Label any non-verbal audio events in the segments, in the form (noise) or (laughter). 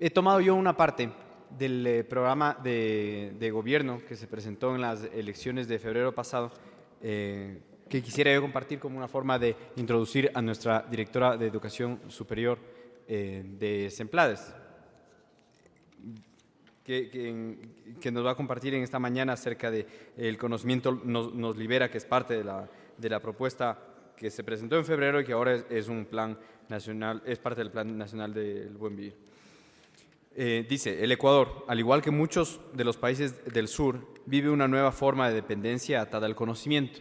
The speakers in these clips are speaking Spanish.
he tomado yo una parte del eh, programa de, de, gobierno que se presentó en las elecciones de febrero pasado, eh, que quisiera yo compartir como una forma de introducir a nuestra directora de Educación Superior eh, de Semplades, que, nos va a compartir en esta mañana acerca del el conocimiento nos, nos, libera, que es parte de la, de propuesta que se presentó en febrero y que ahora es un plan nacional, es parte del Plan Nacional del Buen Vivir. Eh, dice, el Ecuador, al igual que muchos de los países del sur, vive una nueva forma de dependencia atada al conocimiento.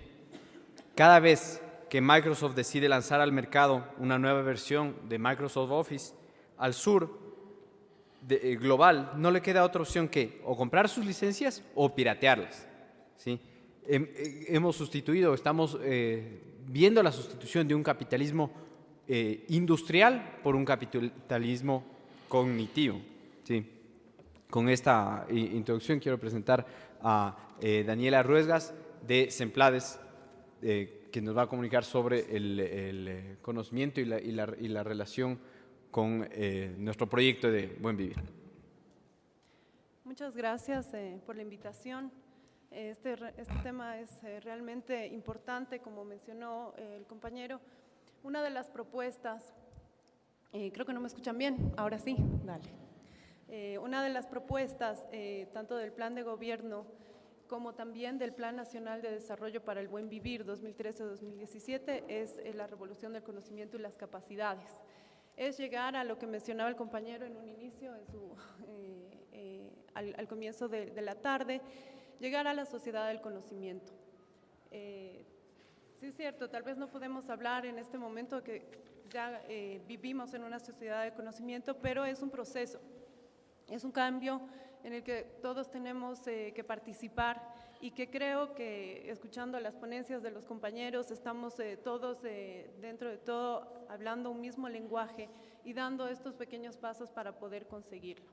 Cada vez que Microsoft decide lanzar al mercado una nueva versión de Microsoft Office, al sur de, eh, global no le queda otra opción que o comprar sus licencias o piratearlas. ¿sí? Eh, hemos sustituido, estamos viendo la sustitución de un capitalismo industrial por un capitalismo cognitivo. Sí. Con esta introducción quiero presentar a eh, Daniela Ruesgas de Semplades, eh, que nos va a comunicar sobre el, eh, conocimiento y la, y, la, y la, relación con nuestro proyecto de Buen Vivir. Muchas gracias por la invitación. Este, este tema es realmente importante, como mencionó el compañero. Una de las propuestas, creo que no me escuchan bien, ahora sí, dale. Eh, una de las propuestas, eh, tanto del plan de gobierno como también del Plan Nacional de Desarrollo para el Buen Vivir 2013-2017, es eh, la revolución del conocimiento y las capacidades. Es llegar a lo que mencionaba el compañero en un inicio, al, comienzo de, de, la tarde, llegar a la sociedad del conocimiento. sí es cierto, tal vez no podemos hablar en este momento que ya vivimos en una sociedad de conocimiento, pero es un proceso es un cambio en el que todos tenemos eh, que participar y que creo que escuchando las ponencias de los compañeros estamos eh, todos eh, dentro de todo hablando un mismo lenguaje y dando estos pequeños pasos para poder conseguirlo.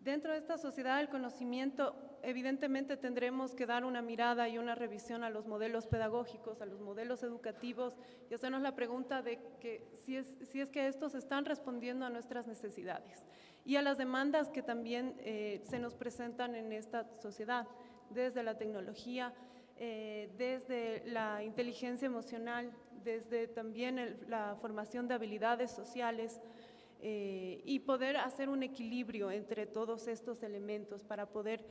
Dentro de esta sociedad del conocimiento, evidentemente tendremos que dar una mirada y una revisión a los modelos pedagógicos, a los modelos educativos y hacernos la pregunta de que si es, si es que estos están respondiendo a nuestras necesidades y a las demandas que también eh, se nos presentan en esta sociedad, desde la tecnología, eh, desde la inteligencia emocional, desde también la formación de habilidades sociales, eh, y poder hacer un equilibrio entre todos estos elementos para poder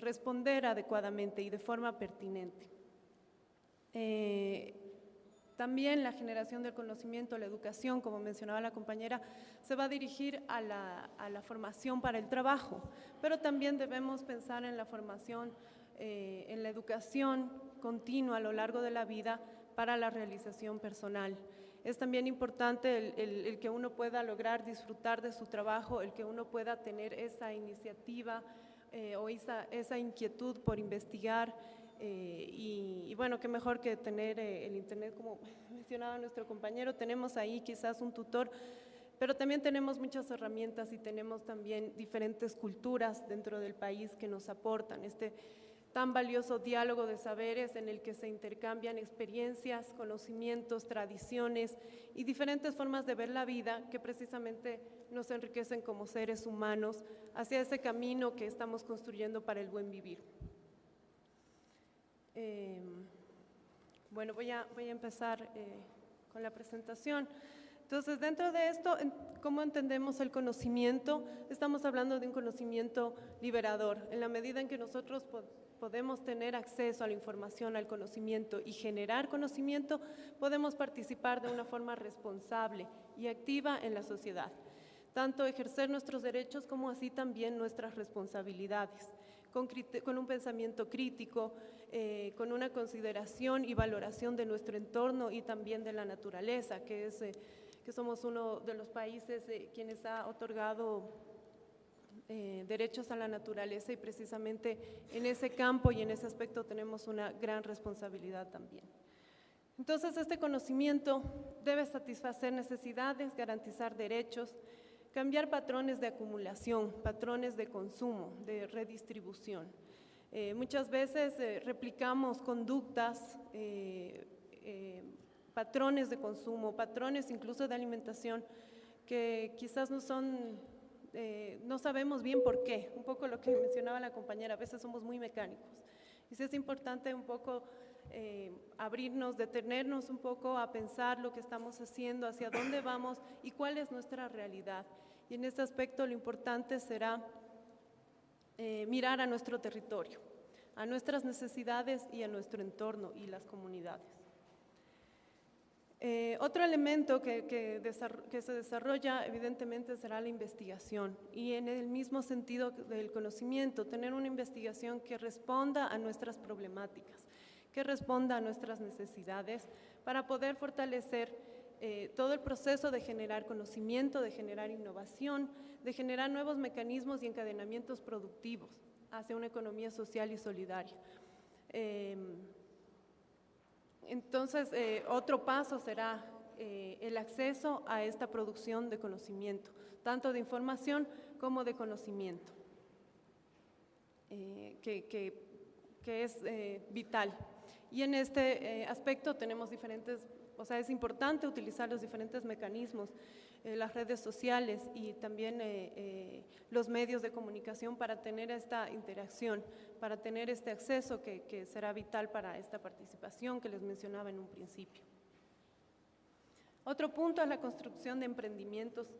responder adecuadamente y de forma pertinente. Eh, también la generación del conocimiento, la educación, como mencionaba la compañera, se va a dirigir a la, a la formación para el trabajo, pero también debemos pensar en la formación, en la educación continua a lo largo de la vida para la realización personal. Es también importante el, que uno pueda lograr disfrutar de su trabajo, el que uno pueda tener esa iniciativa eh, o esa, esa, inquietud por investigar eh, y, bueno, qué mejor que tener eh, el Internet, como (laughs) mencionaba nuestro compañero, tenemos ahí quizás un tutor, pero también tenemos muchas herramientas y tenemos también diferentes culturas dentro del país que nos aportan. Este, tan valioso diálogo de saberes en el que se intercambian experiencias, conocimientos, tradiciones y diferentes formas de ver la vida que precisamente nos enriquecen como seres humanos hacia ese camino que estamos construyendo para el buen vivir. Eh, bueno, voy a, voy a empezar eh, con la presentación. Entonces, dentro de esto, ¿cómo entendemos el conocimiento? Estamos hablando de un conocimiento liberador. En la medida en que nosotros podemos tener acceso a la información, al conocimiento y generar conocimiento, podemos participar de una forma responsable y activa en la sociedad, tanto ejercer nuestros derechos como así también nuestras responsabilidades, con, un pensamiento crítico, eh, con una consideración y valoración de nuestro entorno y también de la naturaleza, que, es, eh, que somos uno de los países eh, quienes ha otorgado eh, derechos a la naturaleza y precisamente en ese campo y en ese aspecto tenemos una gran responsabilidad también. Entonces, este conocimiento debe satisfacer necesidades, garantizar derechos, cambiar patrones de acumulación, patrones de consumo, de redistribución. Eh, muchas veces eh, replicamos conductas, patrones de consumo, patrones incluso de alimentación que quizás no son no sabemos bien por qué, un poco lo que (laughs) mencionaba la compañera, a veces somos muy mecánicos. Y sí es importante un poco eh, abrirnos, detenernos un poco a pensar lo que estamos haciendo, hacia dónde vamos y cuál es nuestra realidad. Y en este aspecto lo importante será eh, mirar a nuestro territorio, a nuestras necesidades y a nuestro entorno y las comunidades. Eh, otro elemento que, que, se desarrolla evidentemente será la investigación y en el mismo sentido del conocimiento, tener una investigación que responda a nuestras problemáticas, que responda a nuestras necesidades para poder fortalecer eh, todo el proceso de generar conocimiento, de generar innovación, de generar nuevos mecanismos y encadenamientos productivos hacia una economía social y solidaria. Em, entonces, eh, otro paso será eh, el acceso a esta producción de conocimiento, tanto de información como de conocimiento, eh, que, es vital. Y en este aspecto tenemos diferentes, o sea, es importante utilizar los diferentes mecanismos eh, las redes sociales y también eh, eh, los medios de comunicación para tener esta interacción, para tener este acceso que, que será vital para esta participación que les mencionaba en un principio. Otro punto es la construcción de emprendimientos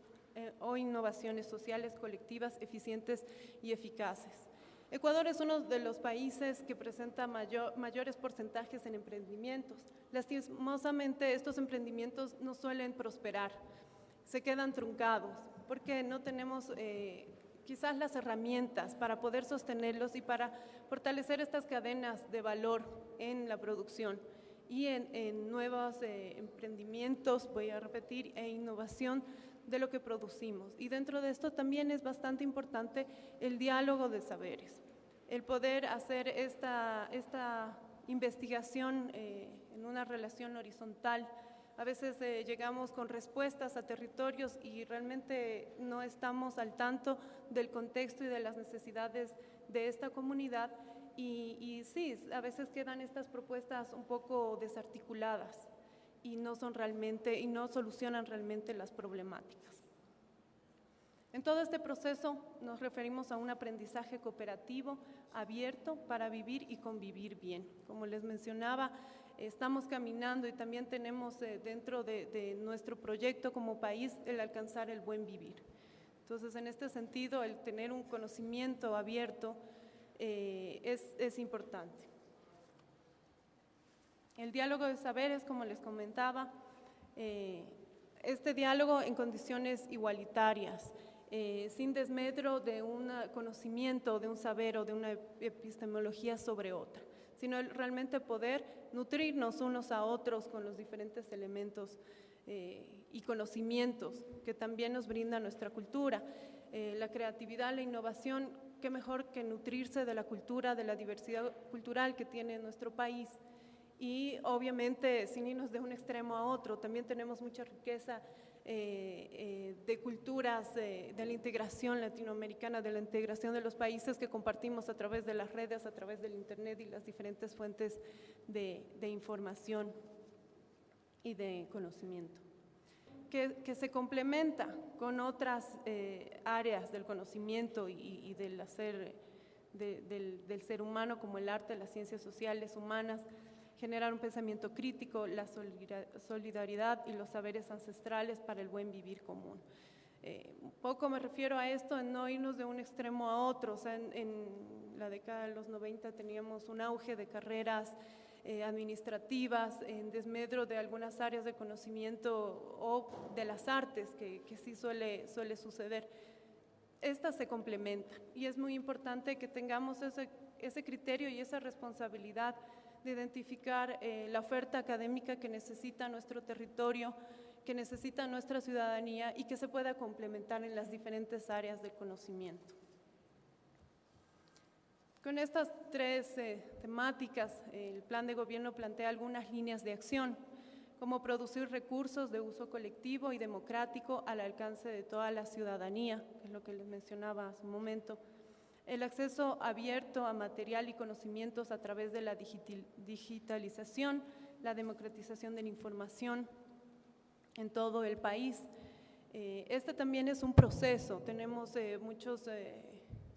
o innovaciones sociales colectivas eficientes y eficaces. Ecuador es uno de los países que presenta mayor, mayores porcentajes en emprendimientos. Lastimosamente, estos emprendimientos no suelen prosperar se quedan truncados, porque no tenemos eh, quizás las herramientas para poder sostenerlos y para fortalecer estas cadenas de valor en la producción y en, nuevos eh, emprendimientos, voy a repetir, e innovación de lo que producimos. Y dentro de esto también es bastante importante el diálogo de saberes, el poder hacer esta, esta investigación eh, en una relación horizontal a veces eh, llegamos con respuestas a territorios y realmente no estamos al tanto del contexto y de las necesidades de esta comunidad. Y, y sí, a veces quedan estas propuestas un poco desarticuladas y no son realmente y no solucionan realmente las problemáticas. En todo este proceso nos referimos a un aprendizaje cooperativo, abierto para vivir y convivir bien. Como les mencionaba, estamos caminando y también tenemos eh, dentro de, nuestro proyecto como país el alcanzar el buen vivir. Entonces, en este sentido, el tener un conocimiento abierto eh, es, importante. El diálogo de saberes, como les comentaba, eh, este diálogo en condiciones igualitarias, sin desmedro de un conocimiento, de un saber o de una epistemología sobre otra sino realmente poder nutrirnos unos a otros con los diferentes elementos eh, y conocimientos que también nos brinda nuestra cultura. Eh, la creatividad, la innovación, qué mejor que nutrirse de la cultura, de la diversidad cultural que tiene nuestro país. Y obviamente, sin irnos de un extremo a otro, también tenemos mucha riqueza eh, eh, de culturas, de la integración latinoamericana, de la integración de los países que compartimos a través de las redes, a través del Internet y las diferentes fuentes de, información y de conocimiento. Que, se complementa con otras eh, áreas del conocimiento y, del hacer del, del ser humano como el arte, las ciencias sociales, humanas, generar un pensamiento crítico, la solidaridad y los saberes ancestrales para el buen vivir común. Eh, un poco me refiero a esto en no irnos de un extremo a otro. O sea, en, la década de los 90 teníamos un auge de carreras eh, administrativas en desmedro de algunas áreas de conocimiento o de las artes, que, que sí suele, suele suceder. Estas se complementan y es muy importante que tengamos ese, ese criterio y esa responsabilidad de identificar eh, la oferta académica que necesita nuestro territorio, que necesita nuestra ciudadanía y que se pueda complementar en las diferentes áreas del conocimiento. Con estas tres eh, temáticas, el plan de gobierno plantea algunas líneas de acción, como producir recursos de uso colectivo y democrático al alcance de toda la ciudadanía, que es lo que les mencionaba hace un momento, el acceso abierto a material y conocimientos a través de la digitalización, la democratización de la información en todo el país, Eh, este también es un proceso, tenemos eh, muchos eh,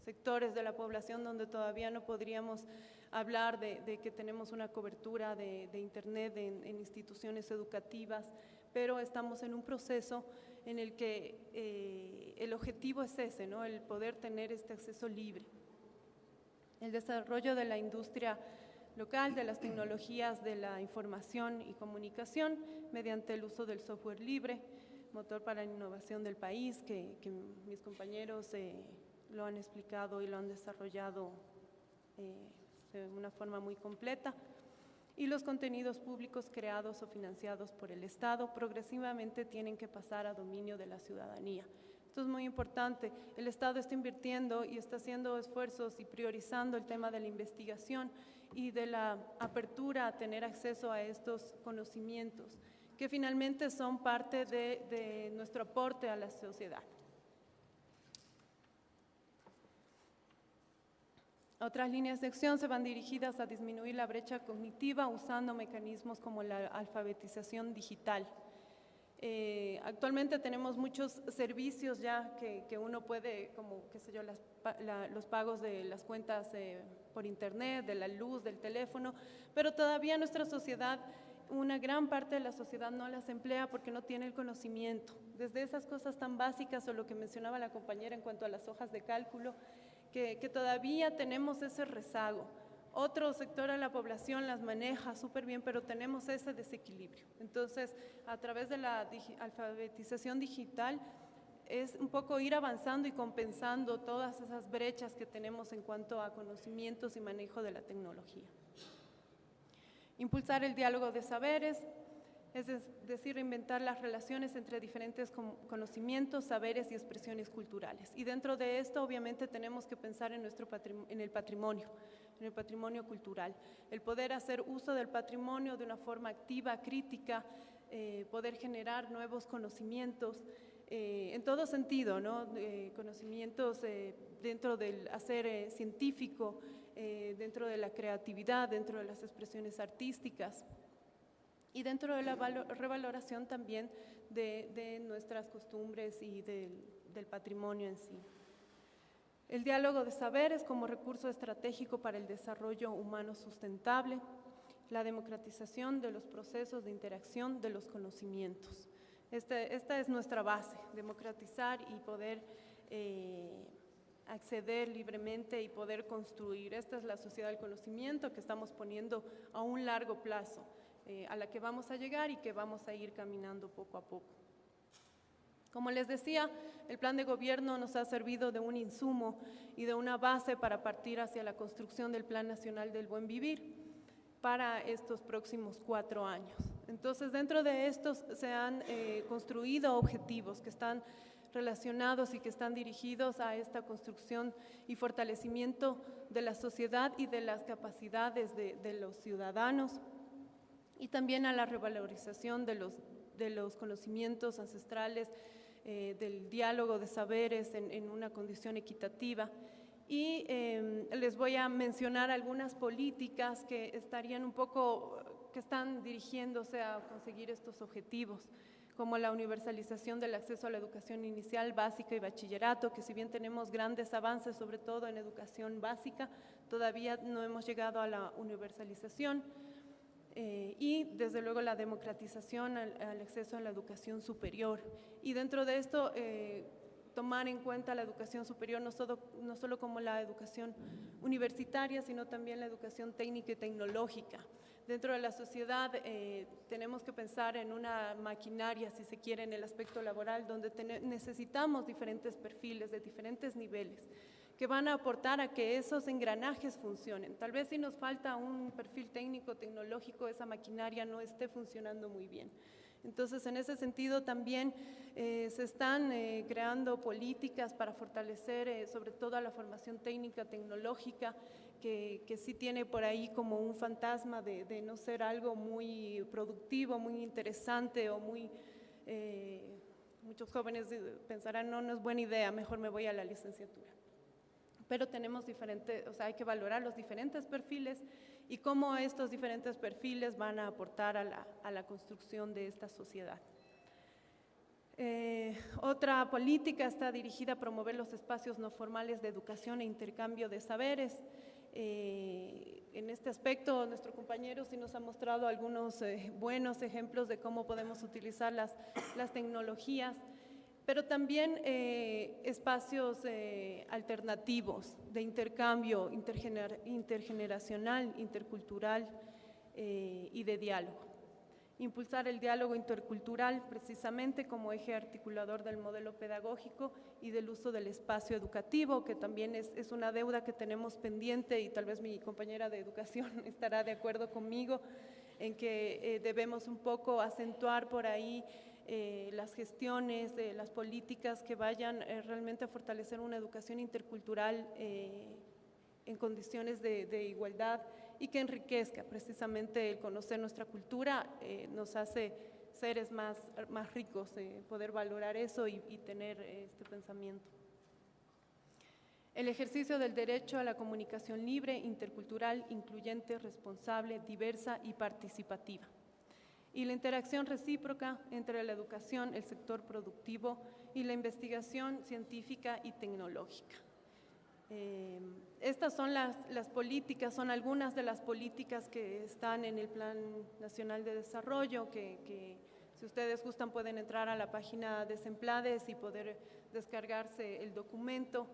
sectores de la población donde todavía no podríamos hablar de, que tenemos una cobertura de, Internet en, instituciones educativas, pero estamos en un proceso en el que el objetivo es ese, ¿no? el poder tener este acceso libre. El desarrollo de la industria local de las tecnologías de la información y comunicación mediante el uso del software libre, motor para la innovación del país, que, mis compañeros eh, lo han explicado y lo han desarrollado eh, de una forma muy completa, y los contenidos públicos creados o financiados por el Estado progresivamente tienen que pasar a dominio de la ciudadanía. Esto es muy importante. El Estado está invirtiendo y está haciendo esfuerzos y priorizando el tema de la investigación y de la apertura a tener acceso a estos conocimientos, que finalmente son parte de, nuestro aporte a la sociedad. Otras líneas de acción se van dirigidas a disminuir la brecha cognitiva usando mecanismos como la alfabetización digital. Eh, actualmente tenemos muchos servicios ya que, uno puede, como qué sé yo, los pagos de las cuentas eh, por internet, de la luz, del teléfono, pero todavía nuestra sociedad, una gran parte de la sociedad no las emplea porque no tiene el conocimiento. Desde esas cosas tan básicas o lo que mencionaba la compañera en cuanto a las hojas de cálculo, que, todavía tenemos ese rezago. Otro sector de la población las maneja súper bien, pero tenemos ese desequilibrio. Entonces, a través de la alfabetización digital, es un poco ir avanzando y compensando todas esas brechas que tenemos en cuanto a conocimientos y manejo de la tecnología. Impulsar el diálogo de saberes, es decir, reinventar las relaciones entre diferentes conocimientos, saberes y expresiones culturales. Y dentro de esto, obviamente, tenemos que pensar en, nuestro en el patrimonio, en el patrimonio cultural. El poder hacer uso del patrimonio de una forma activa, crítica, eh, poder generar nuevos conocimientos, eh, en todo sentido, ¿no? conocimientos eh, dentro del hacer científico, dentro de la creatividad, dentro de las expresiones artísticas y dentro de la revaloración también de, nuestras costumbres y del patrimonio en sí. El diálogo de saberes como recurso estratégico para el desarrollo humano sustentable, la democratización de los procesos de interacción de los conocimientos. Este, esta es nuestra base, democratizar y poder eh, acceder libremente y poder construir. Esta es la sociedad del conocimiento que estamos poniendo a un largo plazo, eh, a la que vamos a llegar y que vamos a ir caminando poco a poco. Como les decía, el plan de gobierno nos ha servido de un insumo y de una base para partir hacia la construcción del Plan Nacional del Buen Vivir para estos próximos cuatro años. Entonces, dentro de estos se han eh, construido objetivos que están relacionados y que están dirigidos a esta construcción y fortalecimiento de la sociedad y de las capacidades de, los ciudadanos y también a la revalorización de los, de los conocimientos ancestrales eh, del diálogo de saberes en, una condición equitativa. Y em, les voy a mencionar algunas políticas que estarían un poco, que están dirigiéndose a conseguir estos objetivos como la universalización del acceso a la educación inicial, básica y bachillerato, que si bien tenemos grandes avances, sobre todo en educación básica, todavía no hemos llegado a la universalización eh, y desde luego la democratización al, acceso a la educación superior. Y dentro de esto, eh, tomar en cuenta la educación superior no solo, no solo como la educación universitaria, sino también la educación técnica y tecnológica. Dentro de la sociedad eh, tenemos que pensar en una maquinaria, si se quiere, en el aspecto laboral, donde necesitamos diferentes perfiles de diferentes niveles que van a aportar a que esos engranajes funcionen. Tal vez si nos falta un perfil técnico, tecnológico, esa maquinaria no esté funcionando muy bien. Entonces, en ese sentido también eh, se están eh, creando políticas para fortalecer eh, sobre todo la formación técnica, tecnológica, que, que, sí tiene por ahí como un fantasma de, de, no ser algo muy productivo, muy interesante o muy... muchos jóvenes pensarán, no, no es buena idea, mejor me voy a la licenciatura pero tenemos diferentes, o sea, hay que valorar los diferentes perfiles y cómo estos diferentes perfiles van a aportar a la, construcción de esta sociedad. Eh, otra política está dirigida a promover los espacios no formales de educación e intercambio de saberes. Eh, en este aspecto, nuestro compañero sí nos ha mostrado algunos eh, buenos ejemplos de cómo podemos utilizar las, las tecnologías, pero también espacios alternativos de intercambio intergener, intergeneracional, intercultural y de diálogo. Impulsar el diálogo intercultural precisamente como eje articulador del modelo pedagógico y del uso del espacio educativo, que también es, es una deuda que tenemos pendiente y tal vez mi compañera de educación (laughs) estará de acuerdo conmigo en que eh, debemos un poco acentuar por ahí eh, las gestiones, eh, las políticas que vayan realmente a fortalecer una educación intercultural en condiciones de, igualdad y que enriquezca precisamente el conocer nuestra cultura, eh, nos hace seres más, más ricos, eh, poder valorar eso y, tener este pensamiento. El ejercicio del derecho a la comunicación libre, intercultural, incluyente, responsable, diversa y participativa. Y la interacción recíproca entre la educación, el sector productivo y la investigación científica y tecnológica. Eh, estas son las, políticas, son algunas de las políticas que están en el Plan Nacional de Desarrollo, que, si ustedes gustan pueden entrar a la página de Semplades y poder descargarse el documento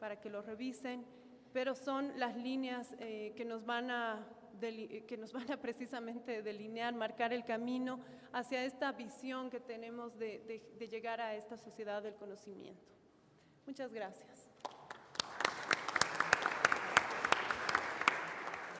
para que lo revisen, pero son las líneas eh, que, nos van a que nos (laughs) van a precisamente delinear, marcar el camino hacia esta visión que tenemos de llegar a esta sociedad del conocimiento. Muchas gracias.